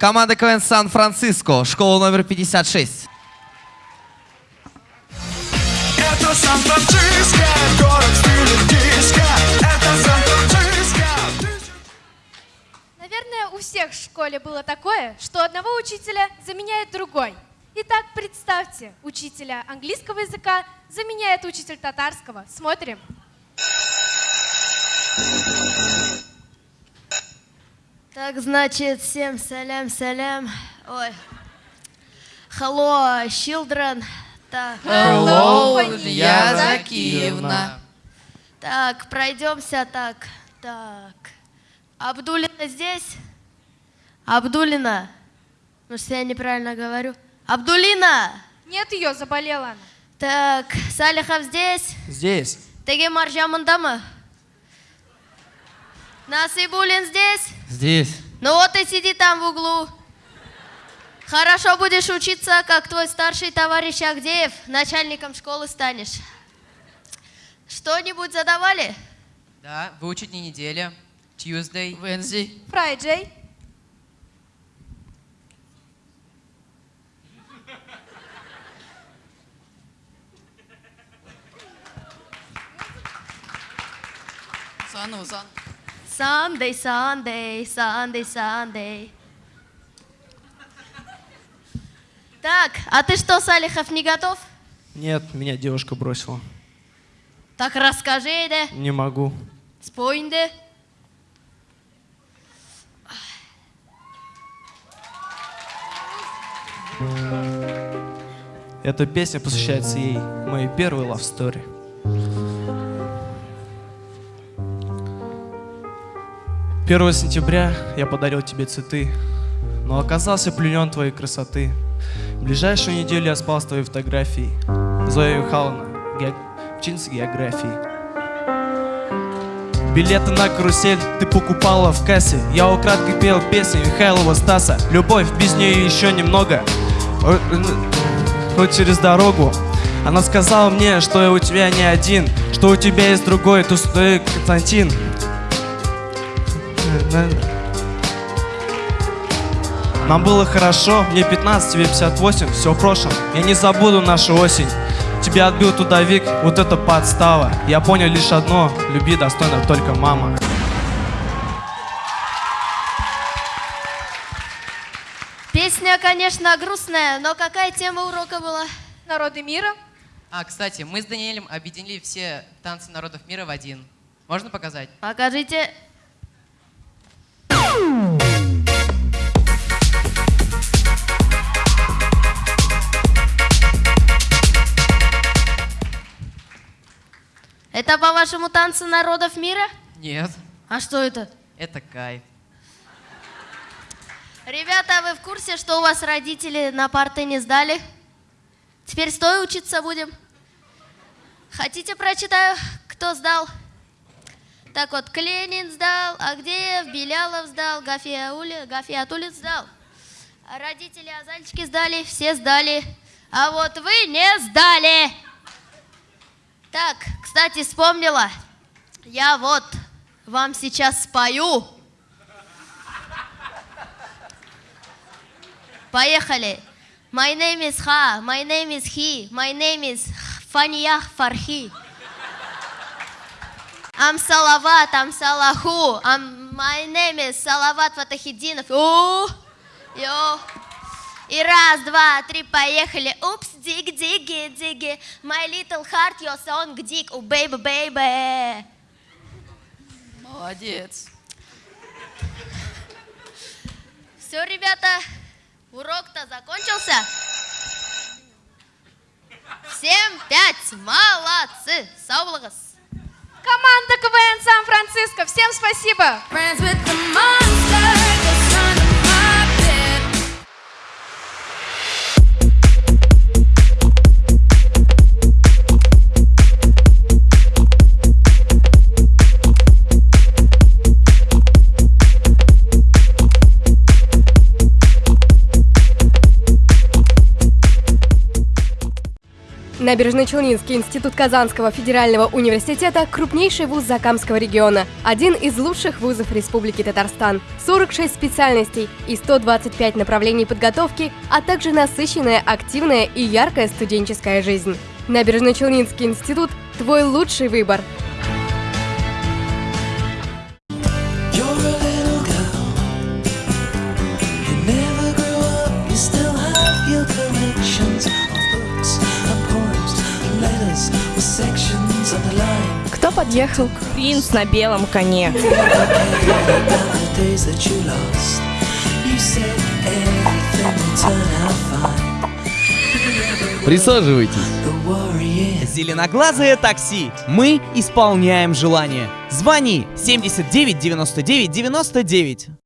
Команда КВН Сан-Франциско, школа номер 56. Это Сан-Франциско, город в стиле диско. Это Сан-Франциско. Наверное, у всех в школе было такое, что одного учителя заменяет другой. Итак, представьте, учителя английского языка заменяет учитель татарского. Смотрим. Так, значит, всем салям, салям. Ой. Hello, children. Так, Hello, Илья Закиевна. так, пройдемся так. Так. Абдулина здесь? Абдулина. Может, я неправильно говорю? Абдулина! Нет ее, заболела она. Так, Салихов здесь? Здесь. Теге Маржамындамы? Насыбулин здесь? Здесь. Ну вот и сиди там в углу. Хорошо будешь учиться, как твой старший товарищ Агдеев, начальником школы станешь. Что-нибудь задавали? Да, выучить не неделя. Tuesday. Wednesday. Фрайджей. Заново, заново. Sunday, Sunday, Sunday, Sunday. Так, а ты что, Салихов, не готов? Нет, меня девушка бросила. Так расскажи, да? Не могу. Спой, да? Эта песня посвящается ей, моей первой love story. Первого сентября я подарил тебе цветы, но оказался пленен твоей красоты. В ближайшую неделю я спал с твоей фотографией. Зоя Михайловна, ге- ученица географии. Билеты на карусель ты покупала в кассе Я украдкой пел песни Михайлова Стаса Любовь, без нее еще немного э, Вот через дорогу Она сказала мне, что я у тебя не один Что у тебя есть другой, то что Константин Нам было хорошо, мне 15, тебе 58, все в прошлом Я не забуду нашу осень Тебя отбил трудовик, вот это подстава Я понял лишь одно, люби достойно только мама Песня, конечно, грустная, но какая тема урока была? Народы мира. А, кстати, мы с Даниэлем объединили все танцы народов мира в один. Можно показать? Покажите. Это, по-вашему, танцы народов мира? Нет, А что это? это кайф. Ребята, а вы в курсе, что у вас родители на парты не сдали? Теперь стоя учиться будем. Хотите, прочитаю, кто сдал? Так вот, Кленин сдал, Агдеев, Белялов сдал, Гафиаули, Гафиатулин сдал. А родители Азальчики сдали, все сдали. А вот вы не сдали. Так, кстати, вспомнила. Я вот вам сейчас спою. Поехали. My name is Ha, my name is He, my name is Фаниях Фархи. I'm Салават, I'm Салаху, I'm, my name is Салават Фатахидинов. У, йо. И раз, два, три, поехали. Упс, диг, диги, диги. My little heart, your song, dig. Oh, baby, baby. Молодец. Все, ребята, урок-то закончился. Всем пять. Молодцы. Саулагас. Команда КВН Сан-Франциско. Всем спасибо. Набережно-Челнинский институт Казанского федерального университета – крупнейший вуз Закамского региона, один из лучших вузов Республики Татарстан. 46 специальностей и 125 направлений подготовки, а также насыщенная, активная и яркая студенческая жизнь. Набережно-Челнинский институт – твой лучший выбор. Кто подъехал? Принц на белом коне. Присаживайтесь. Зеленоглазое такси. Мы исполняем желание. Звони 79 99 99.